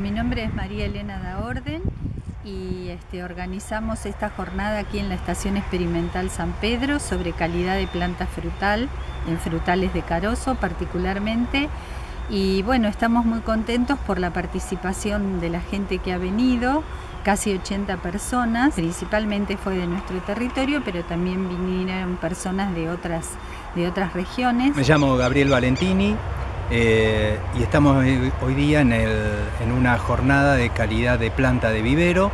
Mi nombre es María Elena da Orden y este, organizamos esta jornada aquí en la Estación Experimental San Pedro sobre calidad de planta frutal, en frutales de carozo particularmente. Y bueno, estamos muy contentos por la participación de la gente que ha venido, casi 80 personas, principalmente fue de nuestro territorio, pero también vinieron personas de otras, de otras regiones. Me llamo Gabriel Valentini, eh, y estamos hoy día en, una jornada de calidad de planta de vivero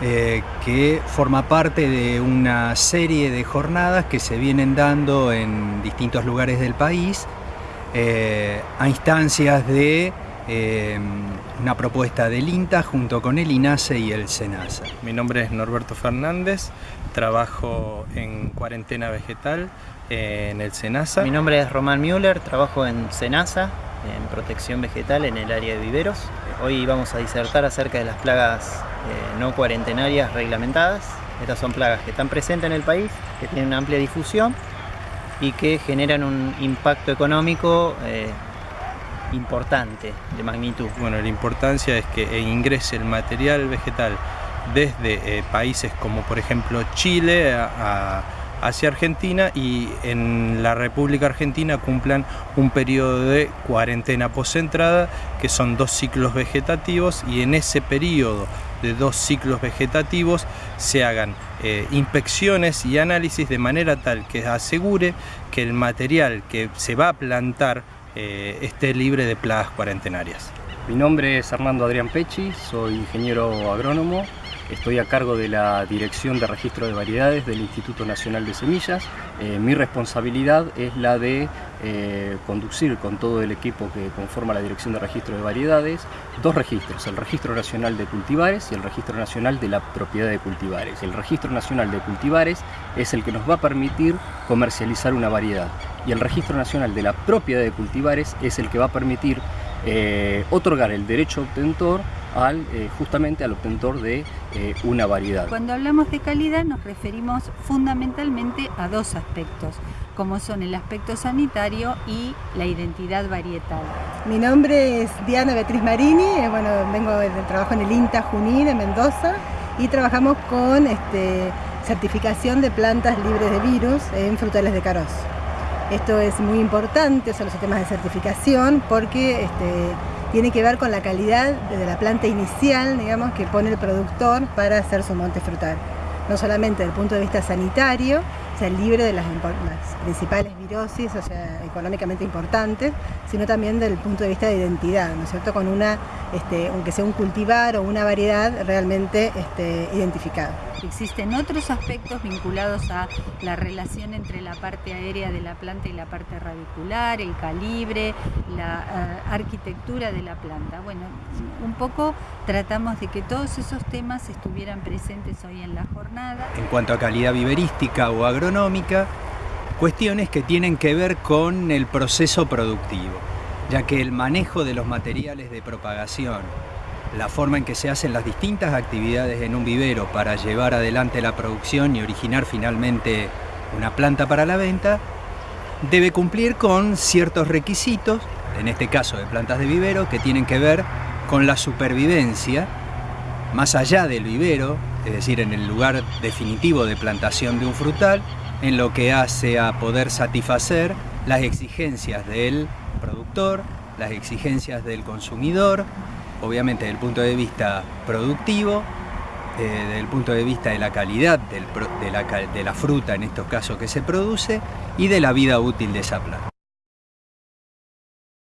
eh, que forma parte de una serie de jornadas que se vienen dando en distintos lugares del país eh, a instancias de una propuesta del INTA junto con el INASE y el SENASA. Mi nombre es Norberto Fernández, trabajo en cuarentena vegetal en el SENASA. Mi nombre es Román Müller, trabajo en SENASA, en protección vegetal en el área de viveros. Hoy vamos a disertar acerca de las plagas eh, no cuarentenarias reglamentadas. Estas son plagas que están presentes en el país, que tienen una amplia difusión y que generan un impacto económico eh, importante, de magnitud. Bueno, la importancia es que ingrese el material vegetal desde eh, países como por ejemplo Chile hacia Argentina y en la República Argentina cumplan un periodo de cuarentena post-entrada que son dos ciclos vegetativos y en ese periodo de dos ciclos vegetativos se hagan eh, inspecciones y análisis de manera tal que asegure que el material que se va a plantar eh, esté libre de plagas cuarentenarias. Mi nombre es Armando Adrián Pechi, soy ingeniero agrónomo Estoy a cargo de la Dirección de Registro de Variedades del Instituto Nacional de Semillas. Eh, mi responsabilidad es la de eh, conducir con todo el equipo que conforma la Dirección de Registro de Variedades dos registros, el Registro Nacional de Cultivares y el Registro Nacional de la Propiedad de Cultivares. El Registro Nacional de Cultivares es el que nos va a permitir comercializar una variedad y el Registro Nacional de la Propiedad de Cultivares es el que va a permitir eh, otorgar el derecho obtentor al, eh, justamente al obtentor de eh, una variedad. Cuando hablamos de calidad nos referimos fundamentalmente a dos aspectos, como son el aspecto sanitario y la identidad varietal. Mi nombre es Diana Beatriz Marini, bueno, vengo del trabajo en el INTA Junín de Mendoza y trabajamos con este, certificación de plantas libres de virus en frutales de caroz. Esto es muy importante, son los sistemas de certificación, porque este, tiene que ver con la calidad de la planta inicial, digamos, que pone el productor para hacer su monte frutal. No solamente desde el punto de vista sanitario, sea, libre de las, principales virosis, o sea, económicamente importantes, sino también desde el punto de vista de identidad, ¿no es cierto? Con una, este, aunque sea un cultivar o una variedad realmente este, identificada. Existen otros aspectos vinculados a la relación entre la parte aérea de la planta y la parte radicular, el calibre, la eh, arquitectura de la planta. Bueno, un poco tratamos de que todos esos temas estuvieran presentes hoy en la jornada. En cuanto a calidad viverística o agronómica, cuestiones que tienen que ver con el proceso productivo, ya que el manejo de los materiales de propagación, la forma en que se hacen las distintas actividades en un vivero para llevar adelante la producción y originar finalmente una planta para la venta, debe cumplir con ciertos requisitos, en este caso de plantas de vivero, que tienen que ver con la supervivencia, más allá del vivero, es decir, en el lugar definitivo de plantación de un frutal, en lo que hace a poder satisfacer las exigencias del productor, las exigencias del consumidor, obviamente desde el punto de vista productivo, eh, desde el punto de vista de la calidad de, la, de la fruta en estos casos que se produce y de la vida útil de esa planta.